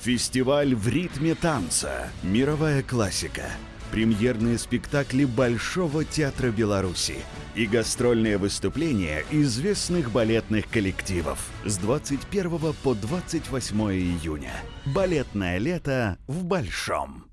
Фестиваль в ритме танца. Мировая классика. Премьерные спектакли Большого театра Беларуси и гастрольные выступления известных балетных коллективов с 21 по 28 июня. Балетное лето в Большом.